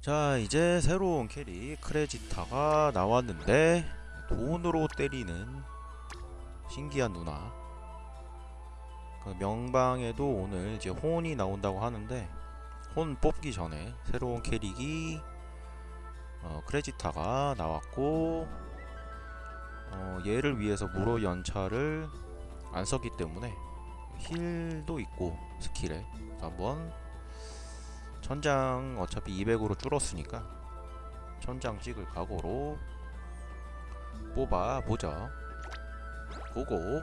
자 이제 새로운 캐릭 크레지타가 나왔는데 돈으로 때리는 신기한 누나. 그 명방에도 오늘 이제 혼이 나온다고 하는데 혼 뽑기 전에 새로운 캐릭이 어, 크레지타가 나왔고 어, 얘를 위해서 무료 연차를 안 썼기 때문에 힐도 있고 스킬에 한번 천장 어차피 200으로 줄었으니까 천장 찍을 각오로 뽑아 보자 보고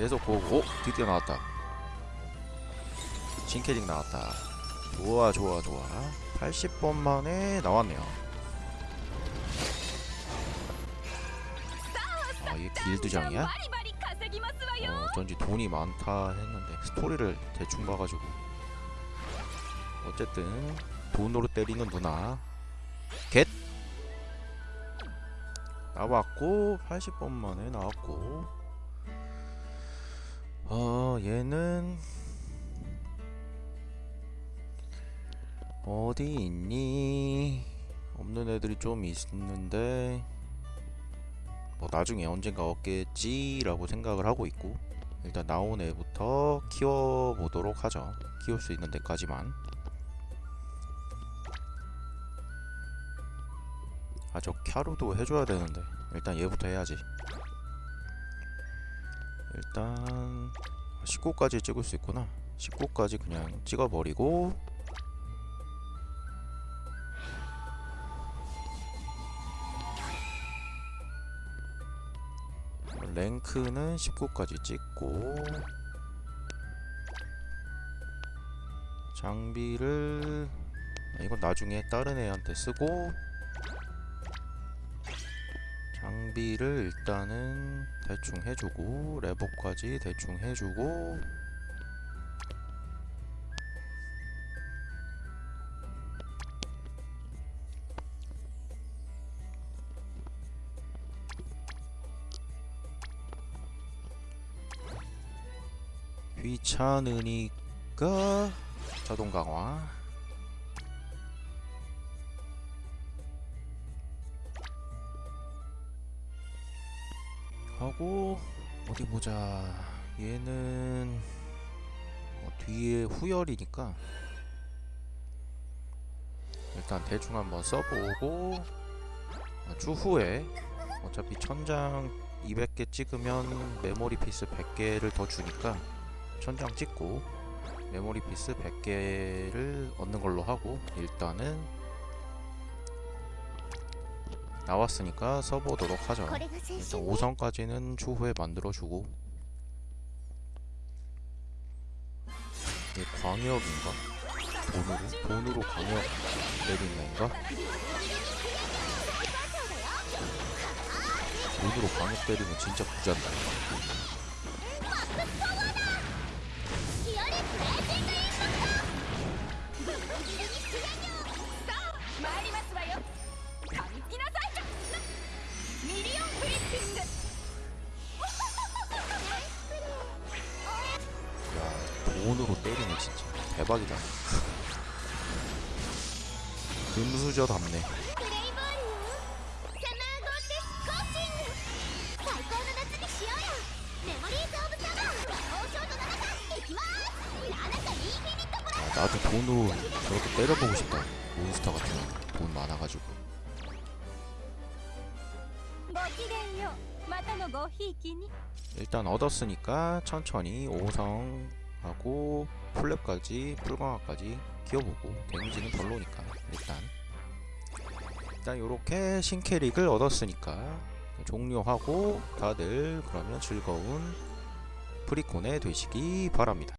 계속 보고 드디어 나왔다. 진캐릭 나왔다. 좋아 좋아 좋아. 80번 만에 나왔네요. 아 이게 길드장이야? 어, 어쩐지 돈이 많다 했는데 스토리를 대충 봐가지고. 어쨌든 돈으로 때리는 누나. 겟! 나왔고 80번 만에 나왔고. 얘는 어디 있니? 없는 애들이 좀 있는데 뭐 나중에 언젠가 얻겠지라고 생각을 하고 있고 일단 나온 애부터 키워보도록 하죠. 키울 수 있는 데까지만. 아 저 캬루도 해줘야 되는데. 일단 얘부터 해야지. 일단 19까지 찍을 수 있구나. 19까지 그냥 찍어버리고. 랭크는 19까지 찍고. 장비를 아, 이건 나중에 다른 애한테 쓰고 장비를 일단은 대충 해주고 레버까지 대충 해주고. 귀찮으니까 자동 강화 하고 어디 보자. 얘는 어, 뒤에 후열이니까 일단 대충 한번 써보고 어, 추후에 어차피 천장 200개 찍으면 memory piece 100개를 더 주니까 천장 찍고 memory piece 100개를 얻는 걸로 하고 일단은 나왔으니까 써보도록 하죠 일단 5성까지는 추후에 만들어주고 이게 광역인가? 돈으로? 돈으로 광역 내린 건가? 돈으로 광역 때리면 진짜 부자인다 온으로 때리네 진짜. 대박이다. 금수저 답네. 아, 나도 돈으로 저렇게 때려보고 싶다. 몬스터 같은 돈 많아가지고. 일단 얻었으니까 천천히 오성. 하고 플랩까지 풀강화까지 키워보고 데미지는 별로니까 일단 일단 요렇게 신캐릭을 얻었으니까 종료하고 다들 그러면 즐거운 프리콘에 되시기 바랍니다.